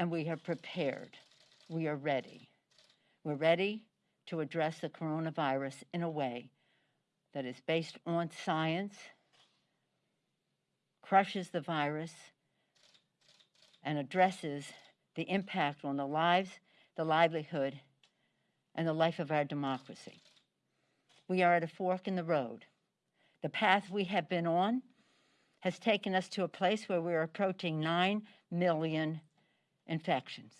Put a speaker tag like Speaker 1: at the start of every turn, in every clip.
Speaker 1: and we are prepared. We are ready. We're ready to address the coronavirus in a way that is based on science, crushes the virus, and addresses the impact on the lives, the livelihood, and the life of our democracy. We are at a fork in the road. The path we have been on has taken us to a place where we're approaching 9 million infections,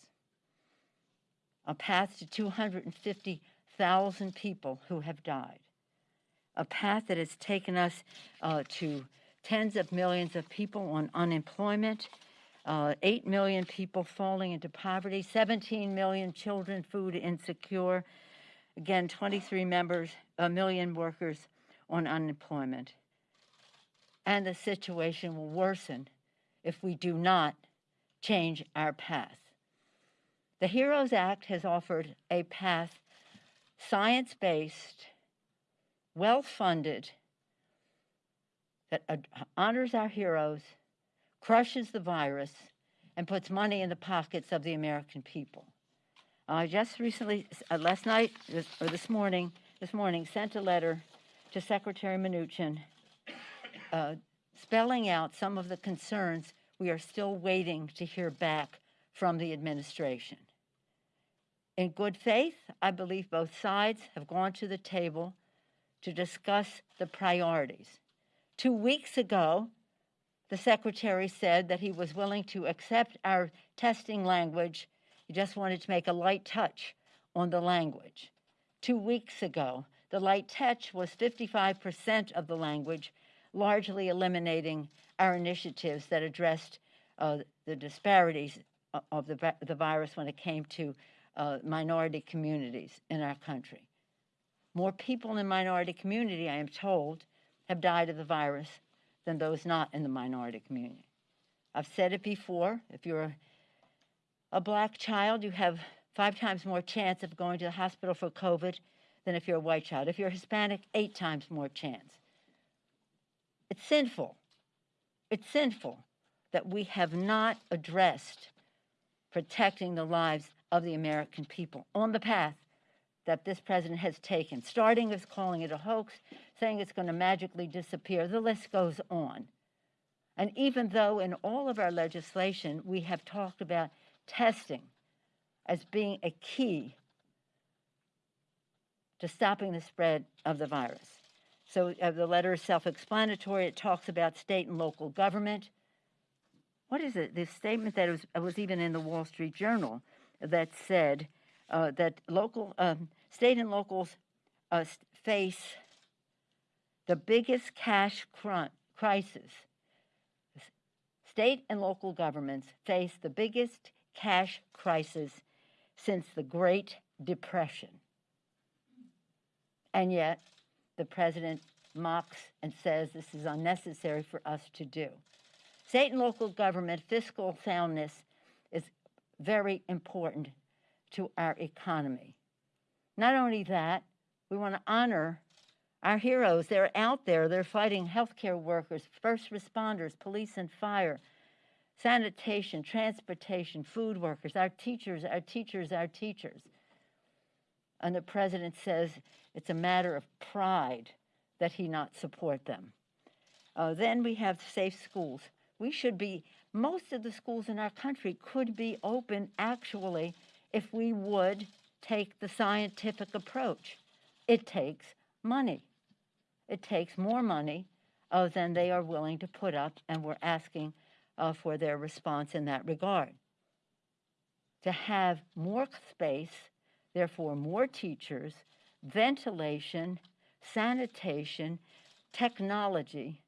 Speaker 1: a path to 250,000 people who have died, a path that has taken us uh, to tens of millions of people on unemployment, uh, 8 million people falling into poverty, 17 million children food insecure, again, 23 members, a million workers on unemployment. And the situation will worsen if we do not change our path. The HEROES Act has offered a path science based, well funded, that honors our heroes, crushes the virus, and puts money in the pockets of the American people. I just recently, uh, last night or this morning, this morning, sent a letter to Secretary Mnuchin uh, spelling out some of the concerns we are still waiting to hear back from the administration. In good faith, I believe both sides have gone to the table to discuss the priorities. Two weeks ago, the Secretary said that he was willing to accept our testing language. He just wanted to make a light touch on the language. Two weeks ago, the light touch was 55% of the language, largely eliminating our initiatives that addressed uh, the disparities of the, the virus when it came to uh, minority communities in our country. More people in minority community, I am told, have died of the virus than those not in the minority community. I've said it before, if you're a, a black child, you have five times more chance of going to the hospital for COVID than if you're a white child. If you're Hispanic, eight times more chance. It's sinful. It's sinful that we have not addressed protecting the lives of the American people on the path that this president has taken, starting with calling it a hoax, saying it's going to magically disappear. The list goes on. And even though in all of our legislation we have talked about testing as being a key to stopping the spread of the virus. So uh, the letter is self explanatory. It talks about state and local government. What is it? This statement that was, was even in the Wall Street Journal that said uh, that local, um, state and locals uh, face the biggest cash cr- crisis. State and local governments face the biggest cash crisis since the Great Depression. And yet, the president mocks and says this is unnecessary for us to do. State and local government fiscal soundness is very important to our economy. Not only that, we want to honor our heroes. They're out there, they're fighting healthcare workers, first responders, police and fire, sanitation, transportation, food workers, our teachers, our teachers, our teachers. And the president says it's a matter of pride that he not support them. Uh, then we have safe schools. We should be, most of the schools in our country could be open actually if we would take the scientific approach. It takes money. It takes more money uh, than they are willing to put up, and we're asking uh, for their response in that regard. To have more space Therefore, more teachers, ventilation, sanitation, technology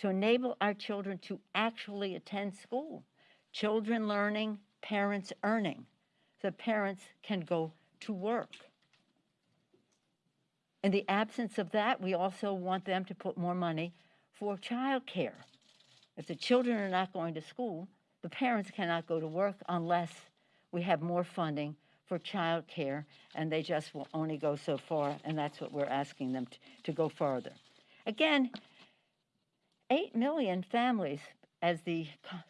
Speaker 1: to enable our children to actually attend school. Children learning, parents earning. So parents can go to work. In the absence of that, we also want them to put more money for childcare. If the children are not going to school, the parents cannot go to work unless we have more funding for child care, and they just will only go so far, and that's what we're asking them to, to go farther. Again, 8 million families, as the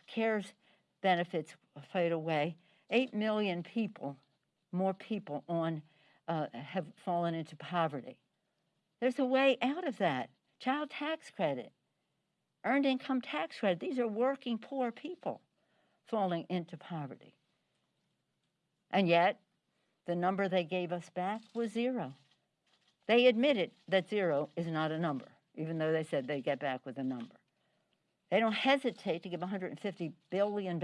Speaker 1: CARES benefits fade away, 8 million people, more people on, uh, have fallen into poverty. There's a way out of that. Child tax credit, earned income tax credit. These are working poor people falling into poverty. And yet, the number they gave us back was zero. They admitted that zero is not a number, even though they said they'd get back with a number. They don't hesitate to give $150 billion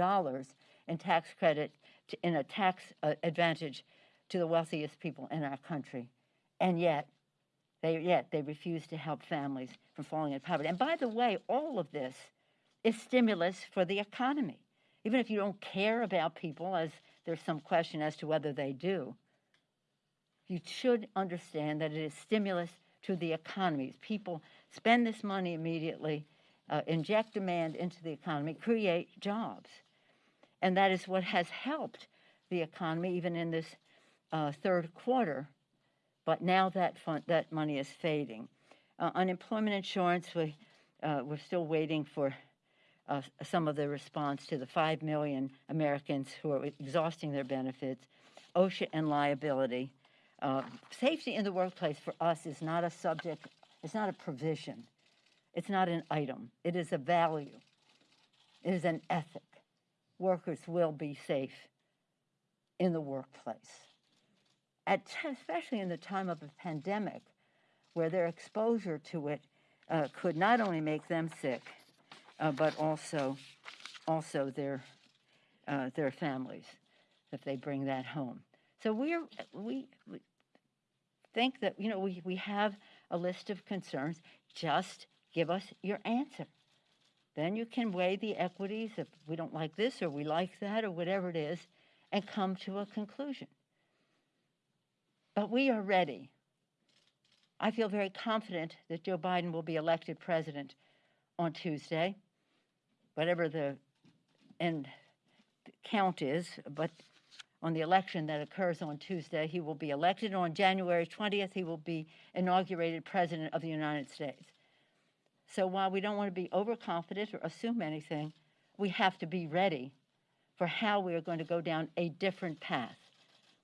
Speaker 1: in tax credit to, in a tax uh, advantage to the wealthiest people in our country. And yet, they, yet they refuse to help families from falling into poverty. And by the way, all of this is stimulus for the economy. Even if you don't care about people, as there's some question as to whether they do, you should understand that it is stimulus to the economy. People spend this money immediately uh, inject demand into the economy, create jobs. And that is what has helped the economy even in this uh, third quarter. But now that, that money is fading. Uh, unemployment insurance, we, uh, we're still waiting for uh, some of the response to the 5 million Americans who are exhausting their benefits. OSHA and liability. Uh, safety in the workplace for us is not a subject, it's not a provision. It's not an item, it is a value, it is an ethic. Workers will be safe in the workplace. At, especially in the time of a pandemic, where their exposure to it uh, could not only make them sick, uh, but also, also their, uh, their families, if they bring that home. So we're, we, we think that, you know, we, we have a list of concerns. Just Give us your answer. Then you can weigh the equities if we don't like this or we like that or whatever it is and come to a conclusion. But we are ready. I feel very confident that Joe Biden will be elected president on Tuesday, whatever the end count is, but on the election that occurs on Tuesday, he will be elected. On January 20th, he will be inaugurated president of the United States. So while we don't want to be overconfident or assume anything, we have to be ready for how we are going to go down a different path.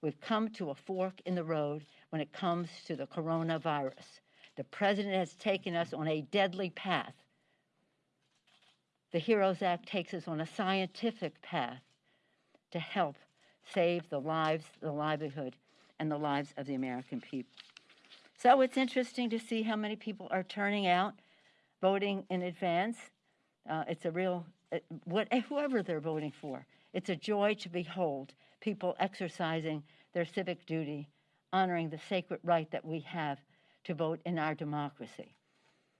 Speaker 1: We've come to a fork in the road when it comes to the coronavirus. The president has taken us on a deadly path. The HEROES Act takes us on a scientific path to help save the lives, the livelihood, and the lives of the American people. So it's interesting to see how many people are turning out voting in advance. Uh, it's a real, uh, what, whoever they're voting for, it's a joy to behold people exercising their civic duty, honoring the sacred right that we have to vote in our democracy.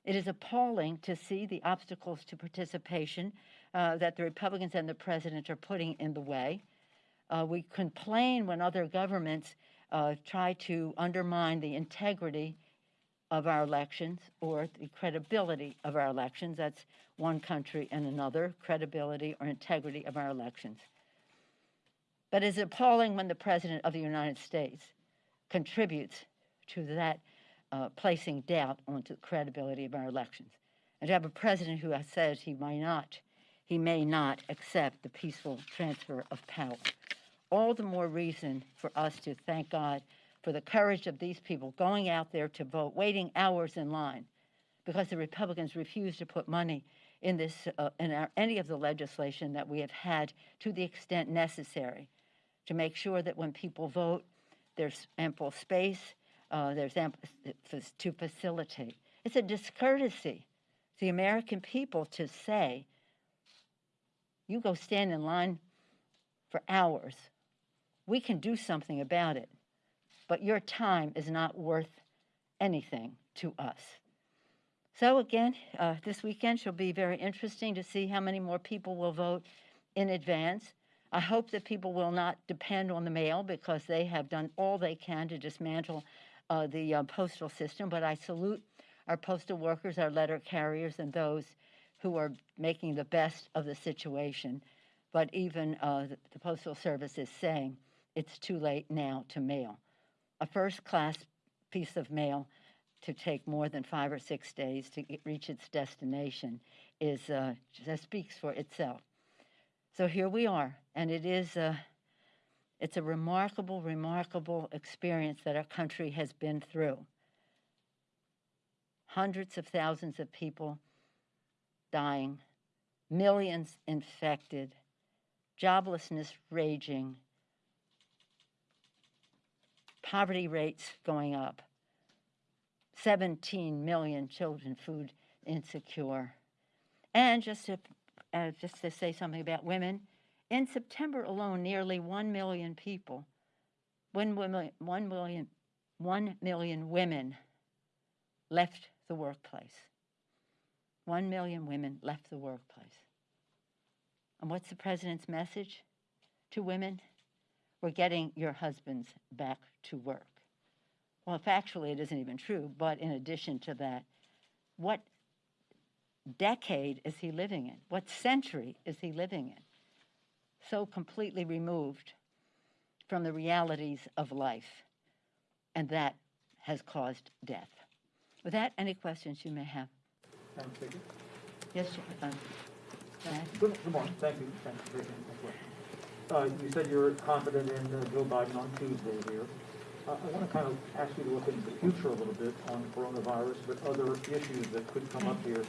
Speaker 1: It is appalling to see the obstacles to participation uh, that the Republicans and the president are putting in the way. Uh, we complain when other governments uh, try to undermine the integrity of our elections or the credibility of our elections. That's one country and another, credibility or integrity of our elections. But it's appalling when the President of the United States contributes to that uh, placing doubt onto the credibility of our elections. And to have a president who says he may not, he may not accept the peaceful transfer of power. All the more reason for us to thank God for the courage of these people going out there to vote, waiting hours in line because the Republicans refused to put money in this uh, in our, any of the legislation that we have had to the extent necessary to make sure that when people vote, there's ample space, uh, there's to facilitate. It's a discourtesy to the American people to say, you go stand in line for hours. We can do something about it but your time is not worth anything to us. So, again, uh, this weekend shall be very interesting to see how many more people will vote in advance. I hope that people will not depend on the mail because they have done all they can to dismantle uh, the uh, postal system. But I salute our postal workers, our letter carriers, and those who are making the best of the situation. But even uh, the, the Postal Service is saying it's too late now to mail a first class piece of mail to take more than five or six days to get, reach its destination is uh, just speaks for itself. So here we are, and it is uh, It's a remarkable, remarkable experience that our country has been through. Hundreds of thousands of people dying, millions infected, joblessness raging, poverty rates going up, 17 million children food insecure. And just to, uh, just to say something about women, in September alone, nearly 1 million people, 1 million, 1 million, 1 million women left the workplace. 1 million women left the workplace. And what's the president's message to women? We're getting your husbands back to work. Well, factually, it isn't even true, but in addition to that, what decade is he living in? What century is he living in? So completely removed from the realities of life, and that has caused death. With that, any questions you may have?
Speaker 2: Madam Speaker?
Speaker 1: Yes, ahead.
Speaker 2: Good good morning, thank you, thank you for taking. Uh, you said you're confident in uh, Joe Biden on Tuesday here. I want to kind of ask you to look into the future a little bit on coronavirus, but other issues that could come up here.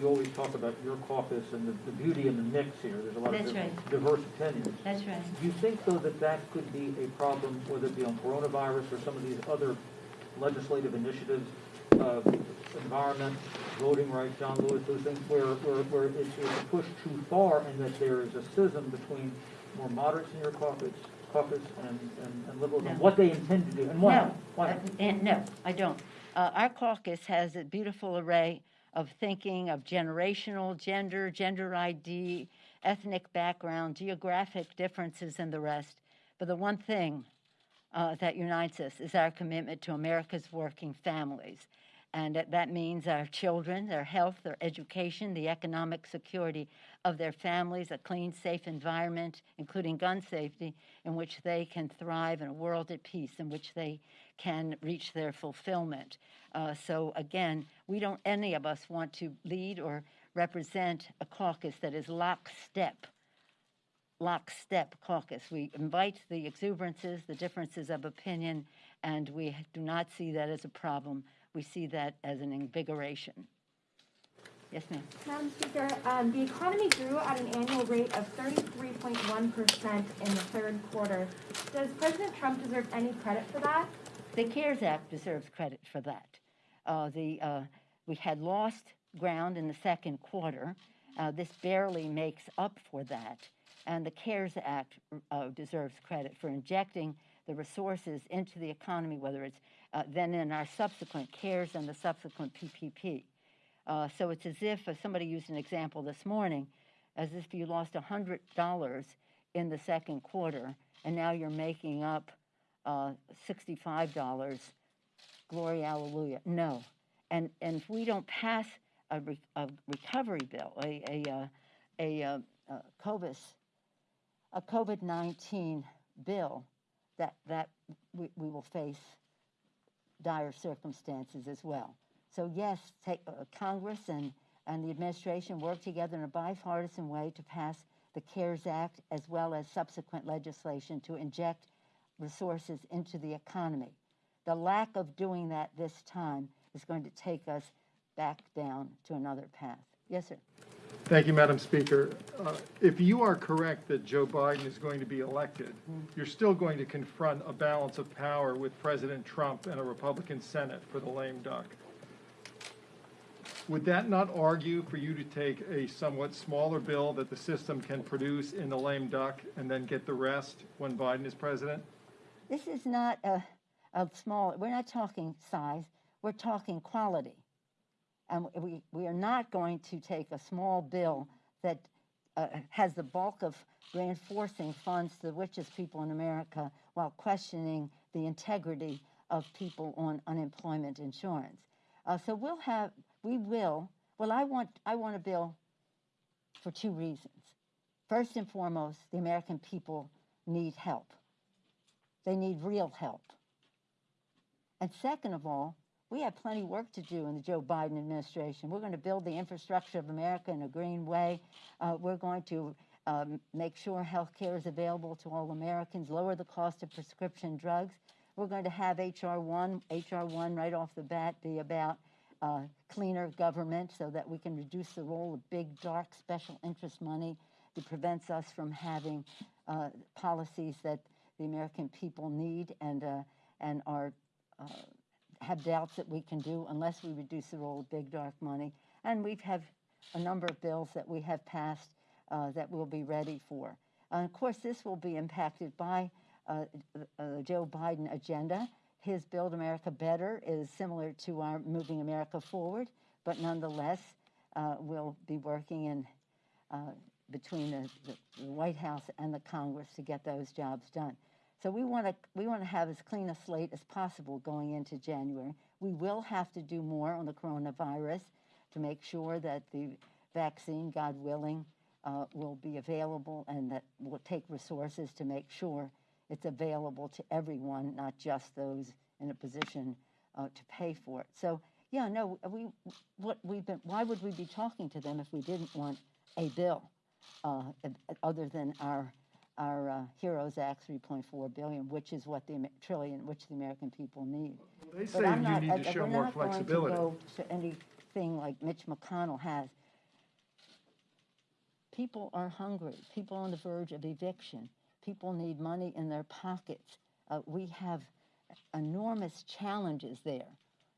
Speaker 2: You always talk about your caucus and the, the beauty in the mix here, there's a lot of
Speaker 1: That's
Speaker 2: div-
Speaker 1: right.
Speaker 2: diverse opinions.
Speaker 1: That's right.
Speaker 2: Do you think, though, that that could be a problem, whether it be on coronavirus or some of these other legislative initiatives, uh, environment, voting rights, John Lewis, those things, where, where, where it's, it's pushed too far and that there is a schism between more moderates in your caucus, caucus and, and, and liberals, and
Speaker 1: No.
Speaker 2: what they intend to do, and why?
Speaker 1: No,
Speaker 2: Why?
Speaker 1: uh, and no, I don't. Uh, our caucus has a beautiful array of thinking of generational, gender, gender ID, ethnic background, geographic differences, and the rest. But the one thing uh, that unites us is our commitment to America's working families. And that, means our children, their health, their education, the economic security of their families, a clean, safe environment, including gun safety, in which they can thrive in a world at peace, in which they can reach their fulfillment. Uh, so, again, we don't, any of us want to lead or represent a caucus that is lockstep lockstep caucus. We invite the exuberances, the differences of opinion, and we do not see that as a problem. We see that as an invigoration. Yes, ma'am.
Speaker 3: Madam Speaker, um, the economy grew at an annual rate of 33.1% in the third quarter. Does President Trump deserve any credit for that?
Speaker 1: The CARES Act deserves credit for that. Uh, the, uh, we had lost ground in the second quarter. Uh, this barely makes up for that. And the CARES Act uh, deserves credit for injecting the resources into the economy, whether it's uh, then in our subsequent CARES and the subsequent PPP. Uh, so it's as if, uh, somebody used an example this morning, as if you lost $100 in the second quarter and now you're making up uh, $65. Glory, hallelujah. No. And, and if we don't pass a, re- a recovery bill, a, a, uh, a, uh, uh, COVID, a COVID-19 bill, that, that we, we will face dire circumstances as well. So yes, take, uh, Congress and, and the administration work together in a bipartisan way to pass the CARES Act as well as subsequent legislation to inject resources into the economy. The lack of doing that this time is going to take us back down to another path. Yes, sir.
Speaker 4: Thank you, Madam Speaker. Uh, If you are correct that Joe Biden is going to be elected, you're still going to confront a balance of power with President Trump and a Republican Senate for the lame duck. Would that not argue for you to take a somewhat smaller bill that the system can produce in the lame duck and then get the rest when Biden is president?
Speaker 1: This is not a, a small, we're not talking size, we're talking quality. And we, we are not going to take a small bill that uh, has the bulk of reinforcing funds to the richest people in America while questioning the integrity of people on unemployment insurance. Uh, so we'll have, we will, well, I want, I want a bill for two reasons. First and foremost, the American people need help. They need real help. And second of all, we have plenty of work to do in the Joe Biden administration. We're going to build the infrastructure of America in a green way. Uh, we're going to um, make sure health care is available to all Americans, lower the cost of prescription drugs. We're going to have HR one, HR one right off the bat be about uh, cleaner government so that we can reduce the role of big, dark, special interest money that prevents us from having uh, policies that the American people need and, uh, and are, uh, have doubts that we can do unless we reduce the role of big, dark money. And we have a number of bills that we have passed uh, that we'll be ready for. Uh, of course, this will be impacted by uh, the Joe Biden agenda. His Build America Better is similar to our Moving America Forward, but nonetheless, uh, we'll be working in uh, between the, the White House and the Congress to get those jobs done. So we want to we want to have as clean a slate as possible going into January. We will have to do more on the coronavirus to make sure that the vaccine, God willing, uh, will be available and that we'll take resources to make sure it's available to everyone, not just those in a position uh, to pay for it. So yeah, no, we what we've been. Why would we be talking to them if we didn't want a bill uh, other than our our uh, Heroes Act 3.4 billion, which is what the trillion, which the American people need.
Speaker 4: They
Speaker 1: But
Speaker 4: say
Speaker 1: I'm
Speaker 4: you
Speaker 1: not-
Speaker 4: need
Speaker 1: I-
Speaker 4: to
Speaker 1: I-
Speaker 4: show more
Speaker 1: not going to
Speaker 4: flexibility.
Speaker 1: go to anything like Mitch McConnell has. People are hungry. People on the verge of eviction. People need money in their pockets. Uh, we have enormous challenges there.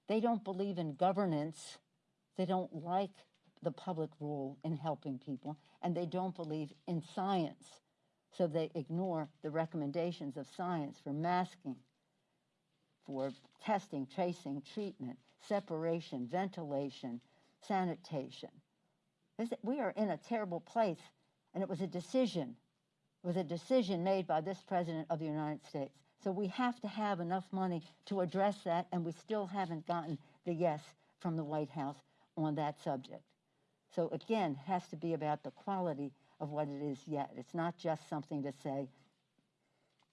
Speaker 1: They don't believe in governance. They don't like the public role in helping people, and they don't believe in science. So they ignore the recommendations of science for masking, for testing, tracing, treatment, separation, ventilation, sanitation. We are in a terrible place, and it was a decision. It was a decision made by this president of the United States. So we have to have enough money to address that, and we still haven't gotten the yes from the White House on that subject. So again, it has to be about the quality of what it is yet. It's not just something to say,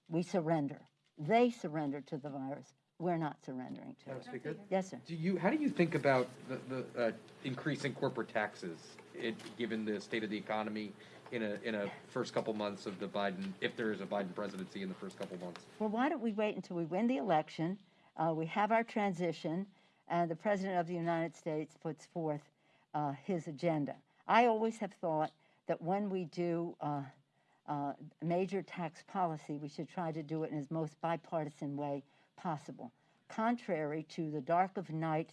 Speaker 1: we surrender. They surrender to the virus. We're not surrendering to
Speaker 5: Madam
Speaker 1: it.
Speaker 5: Speaker,
Speaker 1: Yes, sir.
Speaker 5: do you, how do you think about the, the, uh, increase in corporate taxes, it, given the state of the economy in a, in a first couple months of the Biden, if there is a Biden presidency in the first couple months?
Speaker 1: Well, why don't we wait until we win the election? Uh, we have our transition, and the President of the United States puts forth uh, his agenda. I always have thought that when we do uh, uh, major tax policy, we should try to do it in as most bipartisan way possible. Contrary to the dark of night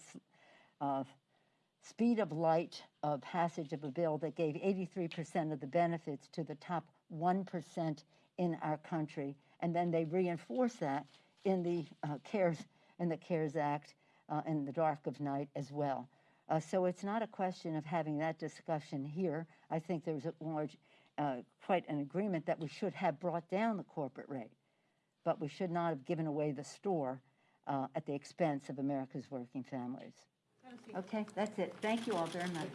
Speaker 1: speed of light uh, passage of a bill that gave 83% of the benefits to the top 1% in our country, and then they reinforce that in the uh, CARES in the CARES Act uh, in the dark of night as well. Uh, so it's not a question of having that discussion here. I think there's a large, uh, quite an agreement that we should have brought down the corporate rate, but we should not have given away the store uh, at the expense of America's working families. Okay, that's it. Thank you all very much.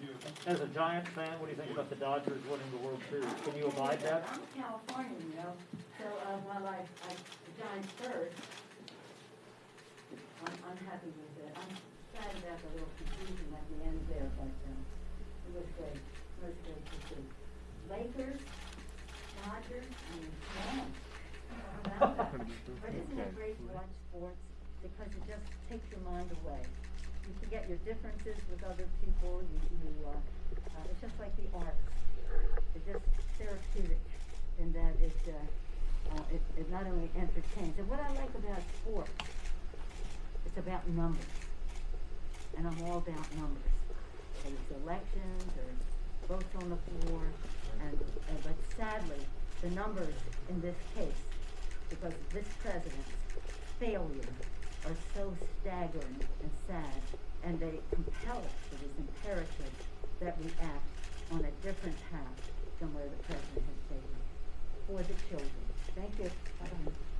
Speaker 2: As a Giants fan, what do you think about the Dodgers winning the World Series? Can you abide that?
Speaker 1: I'm a Californian, you know, so uh, while I, I, the Giants first, I'm, I'm happy with it. I'm sad about the little confusion at the end there, but, um, it was great, it was great to see. Lakers, Dodgers, and Rams. How about that? But isn't it great to watch sports? Because it just takes your mind away. You forget your differences with other people, you, you, uh, uh, it's just like the arts. It's just therapeutic in that it, uh, uh, it, it not only entertains, and what I like about sports, it's about numbers. And I'm all about numbers. Whether it's elections or votes on the floor, and, and but sadly, the numbers in this case, because of this president's failure are so staggering and sad, and they compel us, it is imperative that we act on a different path than where the president has taken for the children. Thank you. Bye-bye.